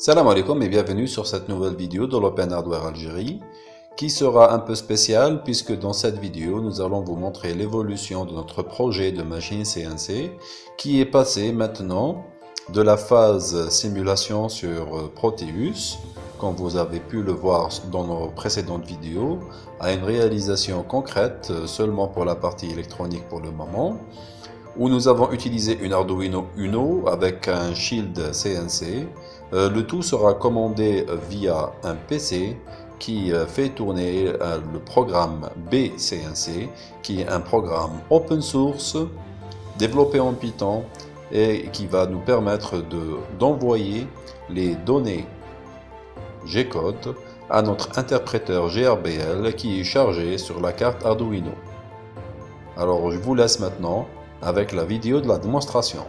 Salam alaikum et bienvenue sur cette nouvelle vidéo de l'Open Hardware Algérie qui sera un peu spéciale puisque dans cette vidéo nous allons vous montrer l'évolution de notre projet de machine CNC qui est passé maintenant de la phase simulation sur Proteus comme vous avez pu le voir dans nos précédentes vidéos à une réalisation concrète seulement pour la partie électronique pour le moment où nous avons utilisé une Arduino Uno avec un shield CNC. Euh, le tout sera commandé via un PC qui euh, fait tourner euh, le programme BCNC, qui est un programme open source développé en Python et qui va nous permettre d'envoyer les données G-code à notre interpréteur GRBL qui est chargé sur la carte Arduino. Alors je vous laisse maintenant avec la vidéo de la démonstration.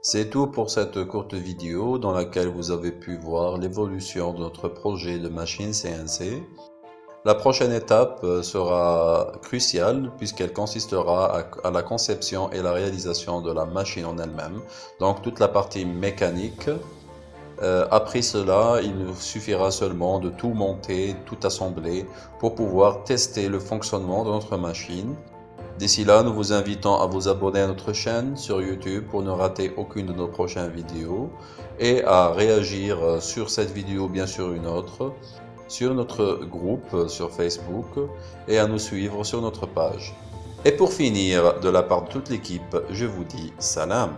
C'est tout pour cette courte vidéo dans laquelle vous avez pu voir l'évolution de notre projet de machine CNC. La prochaine étape euh, sera cruciale puisqu'elle consistera à, la conception et la réalisation de la machine en elle-même, donc toute la partie mécanique. Euh, après cela, il nous suffira seulement de tout monter, tout assembler pour pouvoir tester le fonctionnement de notre machine D'ici là, nous vous invitons à vous abonner à notre chaîne sur YouTube pour ne rater aucune de nos prochaines vidéos et à réagir sur cette vidéo, bien sûr une autre, sur notre groupe sur Facebook et à nous suivre sur notre page. Et pour finir, de la part de toute l'équipe, je vous dis salam